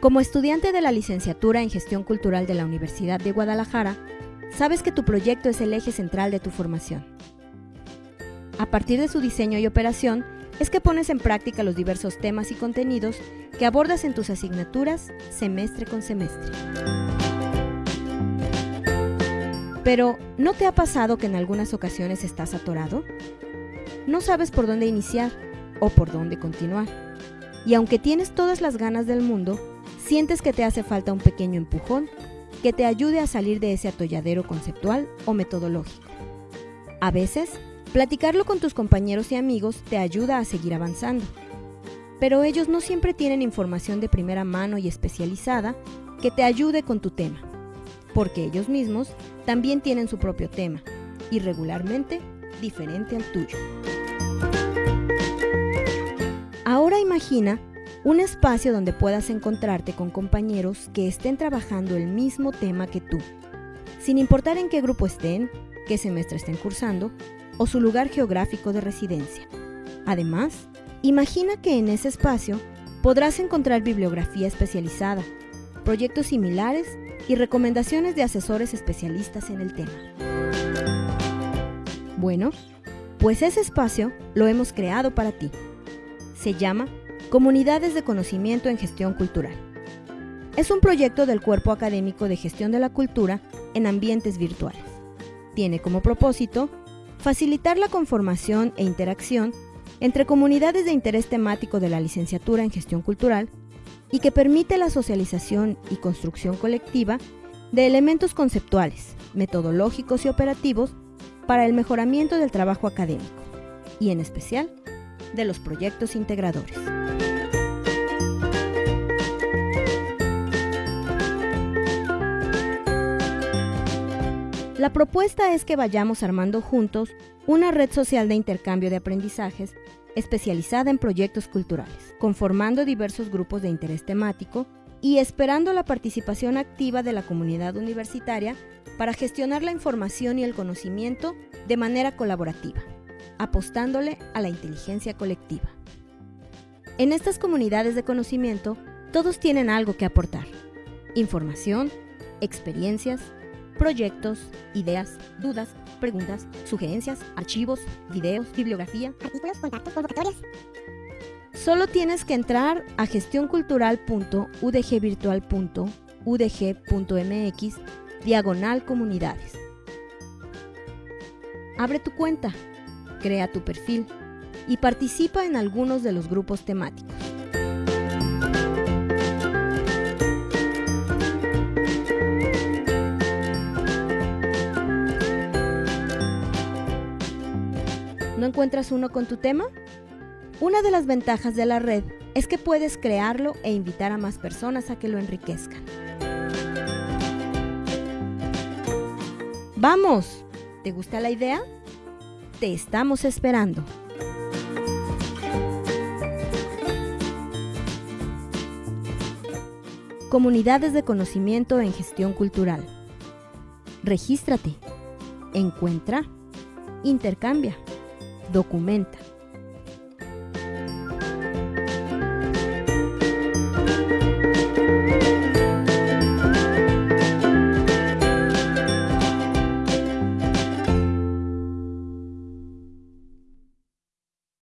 Como estudiante de la licenciatura en Gestión Cultural de la Universidad de Guadalajara, sabes que tu proyecto es el eje central de tu formación. A partir de su diseño y operación, es que pones en práctica los diversos temas y contenidos que abordas en tus asignaturas semestre con semestre. Pero, ¿no te ha pasado que en algunas ocasiones estás atorado? No sabes por dónde iniciar o por dónde continuar. Y aunque tienes todas las ganas del mundo, sientes que te hace falta un pequeño empujón que te ayude a salir de ese atolladero conceptual o metodológico. A veces, platicarlo con tus compañeros y amigos te ayuda a seguir avanzando. Pero ellos no siempre tienen información de primera mano y especializada que te ayude con tu tema, porque ellos mismos también tienen su propio tema, y regularmente diferente al tuyo. Ahora imagina un espacio donde puedas encontrarte con compañeros que estén trabajando el mismo tema que tú, sin importar en qué grupo estén, qué semestre estén cursando o su lugar geográfico de residencia. Además, imagina que en ese espacio podrás encontrar bibliografía especializada, proyectos similares y recomendaciones de asesores especialistas en el tema. Bueno, pues ese espacio lo hemos creado para ti. Se llama Comunidades de Conocimiento en Gestión Cultural. Es un proyecto del Cuerpo Académico de Gestión de la Cultura en ambientes virtuales. Tiene como propósito facilitar la conformación e interacción entre comunidades de interés temático de la licenciatura en gestión cultural y que permite la socialización y construcción colectiva de elementos conceptuales, metodológicos y operativos para el mejoramiento del trabajo académico y en especial de los proyectos integradores. La propuesta es que vayamos armando juntos una red social de intercambio de aprendizajes especializada en proyectos culturales, conformando diversos grupos de interés temático y esperando la participación activa de la comunidad universitaria para gestionar la información y el conocimiento de manera colaborativa, apostándole a la inteligencia colectiva. En estas comunidades de conocimiento, todos tienen algo que aportar. Información, experiencias, proyectos, ideas, dudas, preguntas, sugerencias, archivos, videos, bibliografía, artículos, contactos, convocatorias. Solo tienes que entrar a gestioncultural.udgvirtual.udg.mx diagonal comunidades. Abre tu cuenta, crea tu perfil y participa en algunos de los grupos temáticos. ¿No encuentras uno con tu tema? Una de las ventajas de la red es que puedes crearlo e invitar a más personas a que lo enriquezcan. ¡Vamos! ¿Te gusta la idea? Te estamos esperando. Comunidades de conocimiento en gestión cultural. Regístrate. Encuentra. Intercambia documenta.